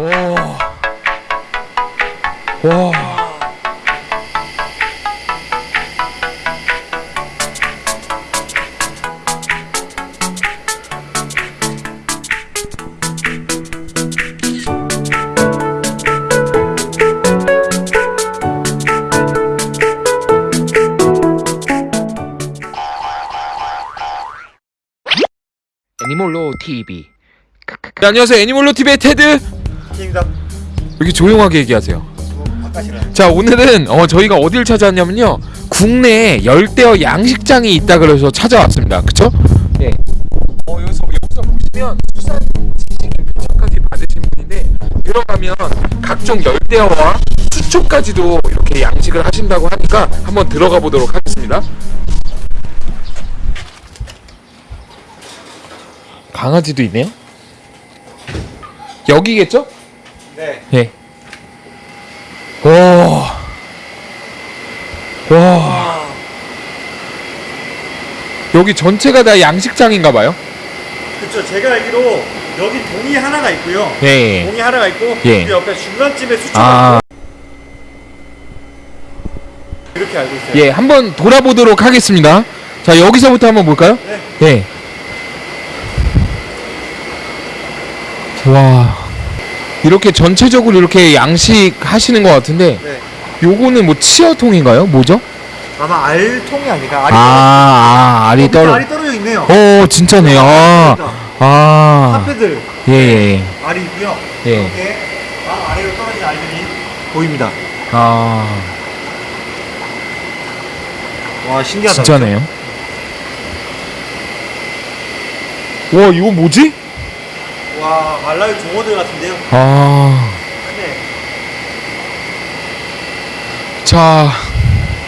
와. 와. 애니몰로 TV. 네, 안녕하세요. 애니몰로 TV의 테드. 킹덤 이렇게 조용하게 얘기하세요. 자 오늘은 어 저희가 어딜 찾아왔냐면요 국내 열대어 양식장이 있다 그래서 찾아왔습니다 그쵸? 네 어, 여기서 여기서 보시면 수산 지식인 표창까지 받으신 분인데 들어가면 각종 열대어와 수초까지도 이렇게 양식을 하신다고 하니까 한번 들어가 보도록 하겠습니다 강아지도 있네요 여기겠죠? 네 예. 와. 와. 여기 전체가 다 양식장인가 봐요. 그쵸 제가 알기로 여기 동이 하나가 있고요 예. 동이 하나가 있고 예. 그 옆에 중간쯤에 수초가 아, 있고 이렇게 알고 있어요 예. 한번 돌아보도록 하겠습니다. 자, 여기서부터 한번 볼까요? 네. 예. 와. 이렇게 전체적으로 이렇게 양식 하시는 것 같은데 네. 요거는 뭐 치어통인가요? 뭐죠? 아마 알통이 아닐까 알이 아, 아, 알이 떨어... 알이 떨어져 있네요 어, 진짜네요. 아. 아. 카페들 예, 예. 알이 있고요 예. 이렇게 막 아래로 떨어진 알들이 보입니다 아. 와 신기하다 진짜네요. 와 이거 뭐지? 와 말라유 종어들 같은데요? 아, 네. 자,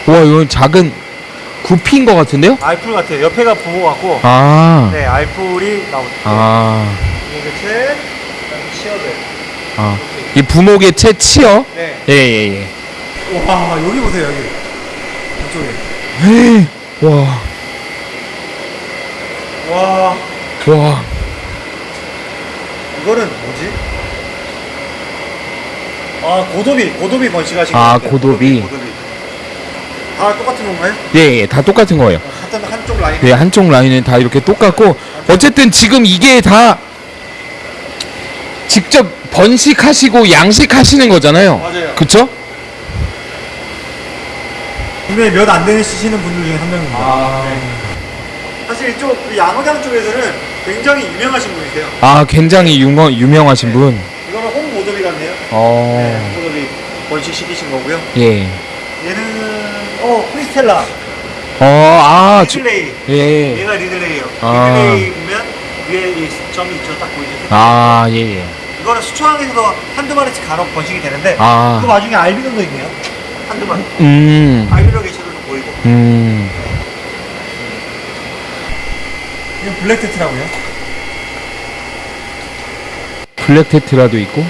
와 이건 작은 구피인 것 같은데요? 알풀 같아요. 옆에가 부모 같고. 아, 네 알풀이 나오죠. 아, 이게 채 치어들. 아, 이 부목의 채 치어? 네. 예, 예, 예. 와 여기 보세요 여기. 이쪽에. 헤이, 와, 와. 와, 이거는 뭐지? 아 고도비 고도비 번식하신 아, 것 같아요. 고도비. 고도비 다 똑같은 건가요? 예, 예, 다 똑같은 거예요. 같은 한쪽 라인 네, 한쪽 라인은 다 이렇게 똑같고 어쨌든 지금 이게 다 직접 번식하시고 양식하시는 거잖아요. 맞아요. 그쵸? 국내에 몇안 되는 쓰시는 분들 중에 한 명입니다 아. 네. 사실 이쪽 그 양어장 쪽에서는 굉장히 유명하신 분이세요. 아, 굉장히 유명, 유명하신 분. 이거는 홍고도비 같네요. 어, 네, 홍고도비 번식시키신 거고요. 예. 얘는 어 크리스텔라. 어, 아, 저, 리들레이. 예. 얘가 리들레이요. 아. 리들레이 보면 위에 이 점이 있죠. 딱 보이죠? 아, 예, 예. 이거는 수초항에서도 한두 마리씩 간혹 번식이 되는데 그 아, 와중에 알비노도 있네요. 한두 마리. 음, 알비노 개체들도 보이고. 음. 이건 블랙 테트라고요 블랙 테트라도 있고.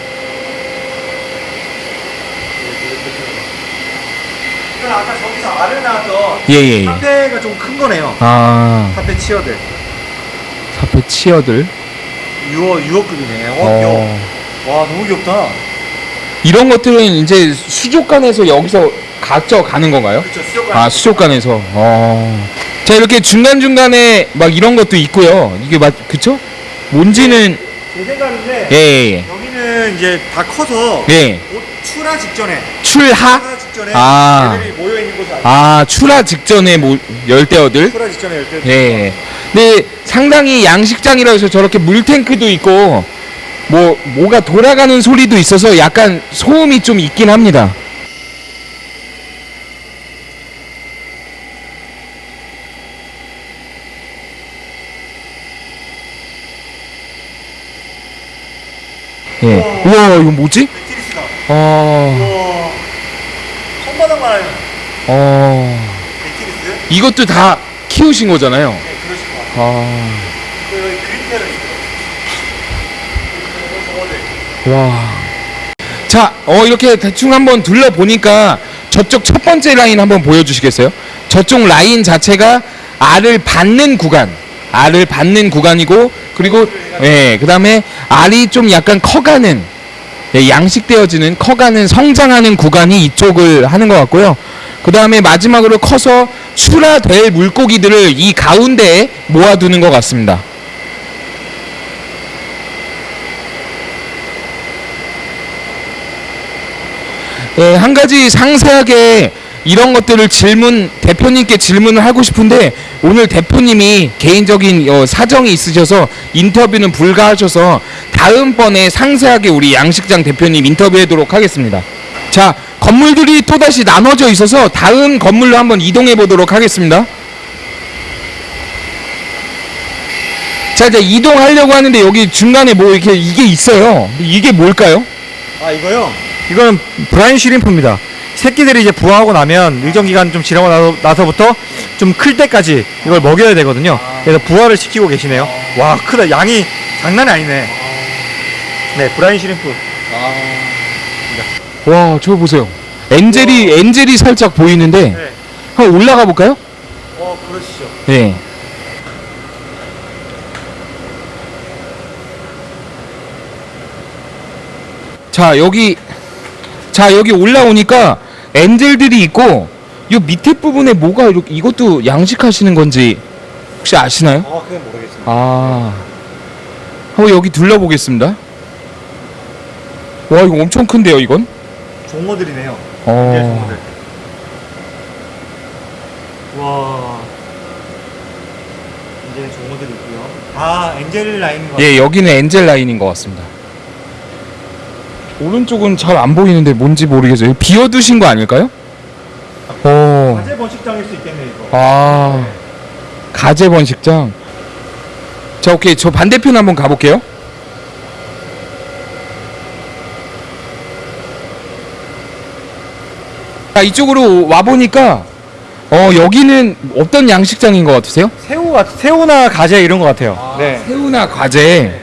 이건 아까 저기서 알을 낳았던 예, 예, 예. 사페가 좀 큰 거네요 아, 사페 치어들 사페 치어들. 유어 유어급이네 어, 어. 귀여워 와 너무 귀엽다 이런 것들은 이제 수족관에서 여기서 각져 가는 건가요? 그쵸 수족관 아 수족관에서 어. 자 이렇게 중간중간에 막 이런 것도 있고요 이게 맞 그쵸? 뭔지는 제 생각인데 예예예 여기는 이제 다 커서 예. 곧 출하 직전에 출하? 출하 직전에 아. 애들이 모여 있는 곳을 알죠 아 출하 직전에 뭐 열대어들 출하 직전에 열 때. 예 근데 상당히 양식장이라 해서 저렇게 물탱크도 있고 뭐 뭐가 돌아가는 소리도 있어서 약간 소음이 좀 있긴 합니다 예 우와 이거 뭐지? 어... 우와. 손바닥만 하면 어... 이것도 다 키우신 거잖아요 네, 그러실 것 같아요. 아... 그 여기 그린테를 있어요. 와. 자, 어, 이렇게 대충 한번 둘러보니까 저쪽 첫 번째 라인 한번 보여주시겠어요? 저쪽 라인 자체가 알을 받는 구간. 알을 받는 구간이고, 그리고, 예, 그 다음에 알이 좀 약간 커가는, 예, 양식되어지는 커가는 성장하는 구간이 이쪽을 하는 것 같고요. 그 다음에 마지막으로 커서 출하될 물고기들을 이 가운데에 모아두는 것 같습니다. 예, 한 가지 상세하게 이런 것들을 질문 대표님께 질문을 하고 싶은데 오늘 대표님이 개인적인 어, 사정이 있으셔서 인터뷰는 불가하셔서 다음번에 상세하게 우리 양식장 대표님 인터뷰하도록 하겠습니다. 자 건물들이 또다시 나눠져 있어서 다음 건물로 한번 이동해 보도록 하겠습니다. 자 이제 이동하려고 하는데 여기 중간에 뭐 이렇게 이게 있어요. 이게 뭘까요? 아 이거요? 이거는 브라인 슈림프입니다. 새끼들이 이제 부화하고 나면 일정 기간 좀 지나고 나서, 나서부터 좀 클 때까지 이걸 먹여야 되거든요. 그래서 부화를 시키고 계시네요. 와 크다. 양이 장난이 아니네. 네 브라인 슈림프. 와, 저거 보세요. 엔젤이 엔젤이 살짝 보이는데 네. 한번 올라가 볼까요? 어 그러시죠. 네. 자, 여기 자, 여기 올라오니까 엔젤들이 있고 요 밑에 부분에 뭐가 이렇게 이것도 양식하시는 건지 혹시 아시나요? 아 그건 모르겠습니다. 아. 한번 여기 둘러보겠습니다. 와, 이거 엄청 큰데요, 이건? 종어들이네요. 네 어. 종어들. 와. 이제 종어들이 있고요. 아 엔젤 라인인 것 예, 여기는 엔젤 라인인 것 같습니다. 오른쪽은 잘 안 보이는데 뭔지 모르겠어요. 비워두신 거 아닐까요? 어, 화재 번식장일 수 있겠네 이거. 아, 가재 번식장. 자, 오케이. 저 반대편 한번 가볼게요. 자, 이쪽으로 와 보니까, 어, 여기는 어떤 양식장인 것 같으세요? 새우 같 새우나 가재 이런 것 같아요. 네. 새우나 과제.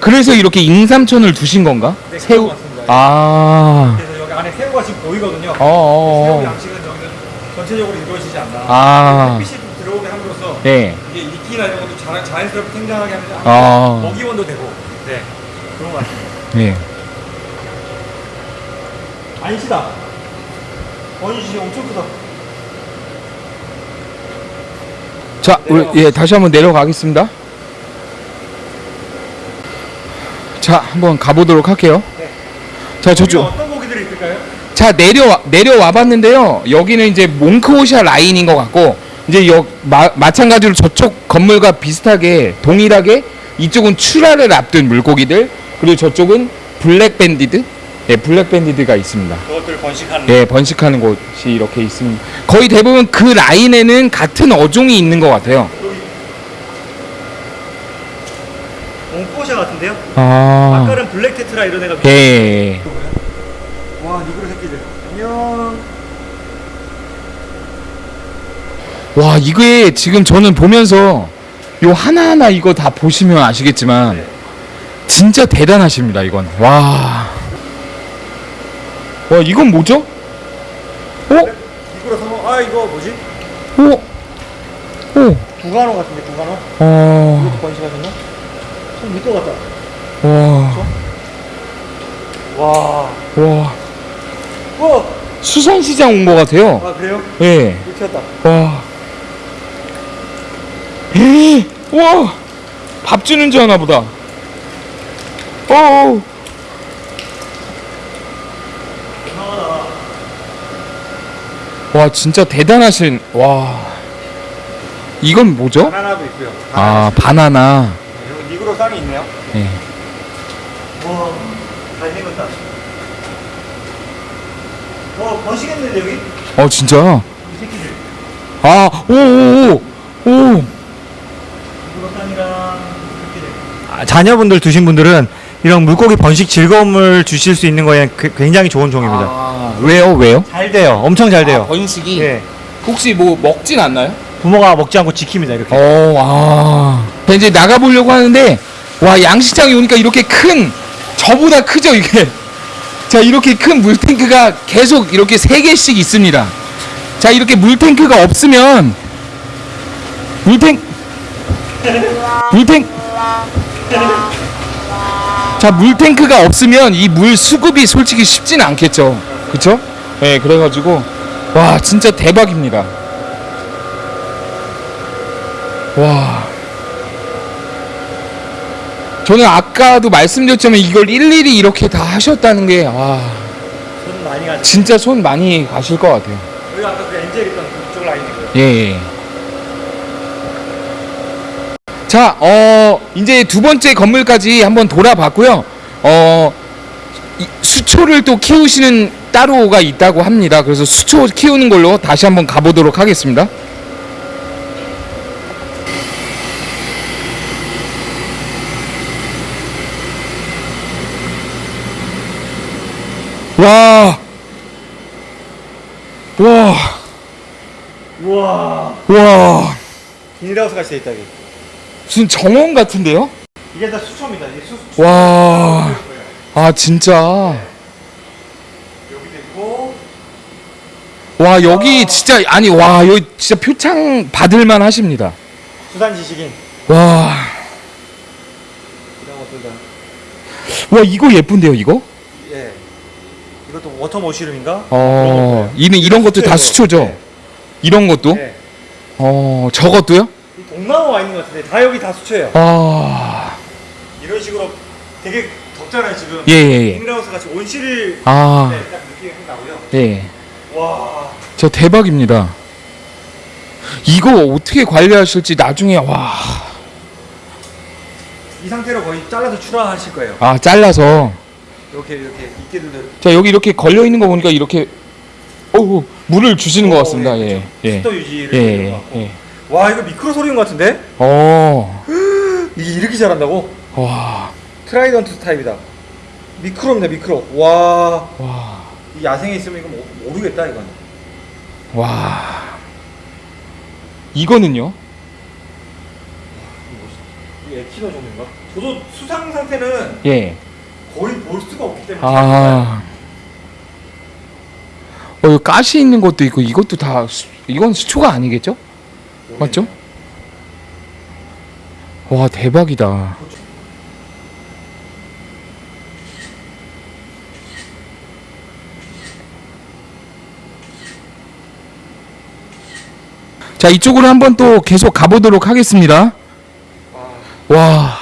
그래서 이렇게 인삼촌을 두신 건가? 네, 새우. 아. 그래서 여기 안에 새우가 지금 보이거든요. 어, 어, 새우 어. 양식은 저기는 전체적으로 이루어지지 않나. 아. 햇빛이 좀 들어오게 함으로써 네. 이게 이끼나 이런 것도 자연, 자연스럽게 생장하게 하면서 아. 먹이원도 되고. 네. 그런 것 같습니다. 네. 아니시다. 어니시 엄청 크다. 자, 우리, 예, 다시 한번 내려가겠습니다. 자, 한번 가보도록 할게요. 네. 자, 저쪽. 어떤 고기들이 있을까요? 자, 내려와, 내려와 봤는데요. 여기는 이제 몽크오샤 라인인 것 같고, 이제 여, 마, 마찬가지로 저쪽 건물과 비슷하게, 동일하게, 이쪽은 출하를 앞둔 물고기들, 그리고 저쪽은 블랙 밴디드? 네, 블랙 밴디드가 있습니다. 그것들 번식하는. 예, 번식하는 곳이 이렇게 있습니다. 거의 대부분 그 라인에는 같은 어종이 있는 것 같아요. 옹꼬샤 같은데요? 아, 아까는 블랙 테트라 이런 애가. 예, 예. 와 니그로 새끼들. 안녕. 와, 이게 지금 저는 보면서 요 하나하나 이거 다 보시면 아시겠지만 네. 진짜 대단하십니다, 이건. 와. 와, 이건 뭐죠? 어? 니그로 성공. 아 이거 뭐지? 어? 어? 구간호 같은데 구간호? 어. 이것도 번식하셨나? 좀 밑도 같다. 와. 와. 와. 와. 수산시장 온 것 같아요. 아 그래요? 예. 튀었다. 와. 에이, 와. 밥 주는 줄 아나 보다. 어. 와, 진짜 대단하신. 와. 이건 뭐죠? 바나나도 있고요. 아, 바나나. 니그로 쌍이 있네요. 예. 와. 잘 생겼다. 와 번식했는데 여기? 어, 진짜. 이 새끼들. 아, 오, 오, 오. 오. 니그로 쌍이랑 새끼들. 아, 자녀분들 두신 분들은 이런 물고기 번식 즐거움을 주실 수 있는 거에 그- 굉장히 좋은 종입니다. 아, 왜요? 왜요? 잘 돼요. 엄청 잘 돼요. 아, 번식이 예. 혹시 뭐 먹진 않나요? 부모가 먹지 않고 지킵니다. 이렇게. 어, 아. 자, 이제 나가보려고 하는데, 와, 양식장에 오니까 이렇게 큰, 저보다 크죠, 이게. 자, 이렇게 큰 물탱크가 계속 이렇게 세 개씩 있습니다. 자, 이렇게 물탱크가 없으면, 물탱, 물탱, 자 물탱크가 없으면 이 물 수급이 솔직히 쉽지는 않겠죠 그쵸? 네 그래가지고 와 진짜 대박입니다 와 저는 아까도 말씀드렸지만 이걸 일일이 이렇게 다 하셨다는 게와손 많이 가죠. 진짜 손 많이 가실 것 같아요 여기 아까 그 엔젤 있던 그쪽 라인이고요. 예, 예. 자, 어, 이제 두 번째 건물까지 한번 돌아봤고요. 어, 이 수초를 또 키우시는 따로가 있다고 합니다. 그래서 수초 키우는 걸로 다시 한번 가보도록 하겠습니다. 와, 와, 우와. 와. 비닐하우스 같이 돼 있다 여기. 무슨 정원 같은데요? 이게 다 수초입니다. 이게 수. 수 와, 아 진짜. 여기도 있고. 와 여기 진짜 아니 와 여기 진짜 표창 받을만 하십니다. 수산 지식인. 와, 이런 것들 다. 와 이거 예쁜데요 이거? 예. 이것도 워터 머쉬룸인가? 어, 이는 이런 것도 다 수초죠. 네. 이런 것도? 네. 어, 저것도요? 이 동나무 와 있는 것 같은데 다 여기 다 수초예요. 아, 이런 식으로 되게 덥잖아요 지금. 예, 예, 예. 비닐하우스 같이 온실 아, 네, 딱 느낌이 확 나고요. 예. 와. 저 대박입니다. 이거 어떻게 관리하실지 나중에 와, 이 상태로 거의 잘라서 출하하실 거예요. 아 잘라서. 이렇게 이렇게 있게들 자 여기 이렇게 걸려 있는 거 보니까 이렇게, 어, 물을 주시는 것 같습니다. 예, 예, 습도 유지를 예, 것 예, 같고. 예. 와 이거 미크로소리움인 것 같은데? 어, 이게 이렇게 잘한다고? 와, 트라이던트 타입이다. 미크로입니다 미크로. 와. 와. 이 야생에 있으면 이거 모- 모르겠다 이건. 와 이거는요? 이 에키노 종인가? 저도 수상 상태는 예. 거의 볼 수가 없기 때문에. 아. 어, 가시 있는 것도 있고 이것도 다 수, 이건 수초가 아니겠죠? 맞죠? 와 대박이다. 자 이쪽으로 한번 또 계속 가보도록 하겠습니다. 와,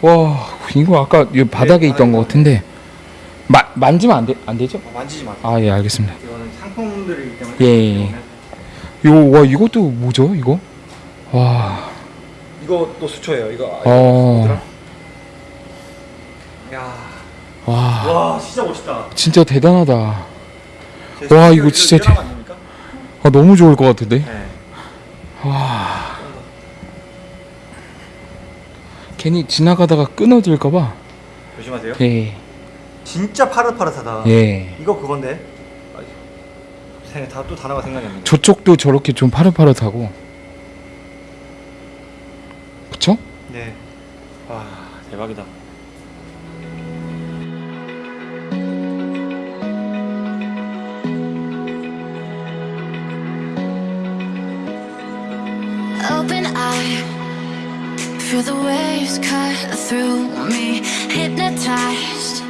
와 이거 아까 이 바닥에 네, 있던 것 같은데 마, 만지면 안, 돼, 안 되죠? 아, 만지지 마. 아예 알겠습니다. 이거는 상품들이기 때문에. 예, 예, 예. 요, 와 이것도 뭐죠 이거? 와, 또 수초예요. 이거. 아, 어. 야. 와 와 진짜 멋있다. 진짜 대단하다. 제 와, 이거 진짜 아닙니까? 아 너무 좋을 것 같은데. 네. 와. 괜히 지나가다가 끊어질까봐. 조심하세요. 예, 진짜 파릇파릇하다. 예. 이거 그건데. 다또 단어가 생각이 안 나네. 저쪽도 저렇게 좀 파릇파릇하고. 그쵸? 네. 와 대박이다. Feel the waves cut through me. Hypnotized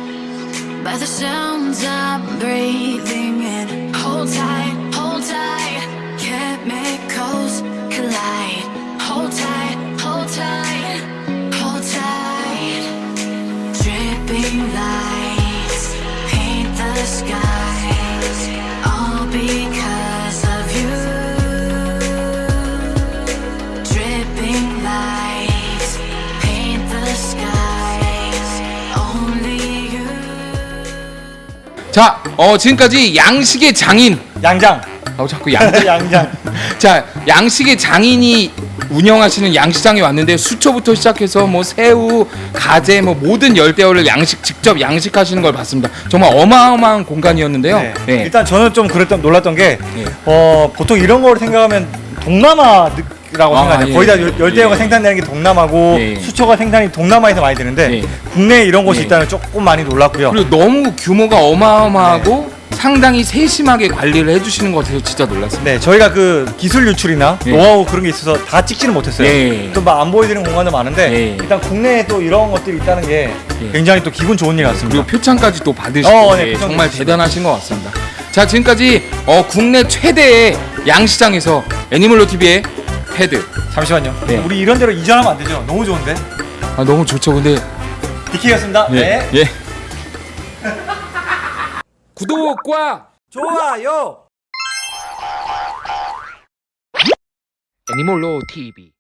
by the sounds I'm breathing in. Hold tight, hold tight, chemicals collide. 자, 어 지금까지 양식의 장인. 양장. 어 자꾸 양. 양장. 자, 양식의 장인이 운영하시는 양식장에 왔는데 수초부터 시작해서 뭐 새우, 가재, 뭐 모든 열대어를 양식 직접 양식하시는 걸 봤습니다. 정말 어마어마한 공간이었는데요. 네. 네. 일단 저는 좀 그랬던 놀랐던 게 예. 어, 보통 이런 걸 생각하면 동남아 라고 아, 생각해요. 예, 거의 다 예, 열- 열대어가 예. 생산되는 게 동남아고 예. 수초가 생산이 동남아에서 많이 되는데 예. 국내에 이런 곳이 예. 있다는 조금 많이 놀랐고요. 그리고 너무 규모가 어마어마하고 상당히 세심하게 관리를 해주시는 것 같아서 진짜 놀랐습니다. 네, 저희가 그 기술 유출이나 예. 노하우 그런 게 있어서 다 찍지는 못했어요. 예. 또막 안 보여드리는 공간도 많은데 예. 일단 국내에 또 이런 것들이 있다는 게 예. 굉장히 또 기분 좋은 일 같습니다. 그리고 표창까지 또 받으시고 어, 네, 예, 정말 주시고. 대단하신 것 같습니다. 자 지금까지 어, 국내 최대의 양시장에서 애니멀로 TV의 패드 잠시만요. 네. 우리 이런 데로 이전하면 안 되죠? 너무 좋은데. 아, 너무 좋죠. 근데 디키였습니다. 네. 예. 구독과 좋아요. 애니멀로 TV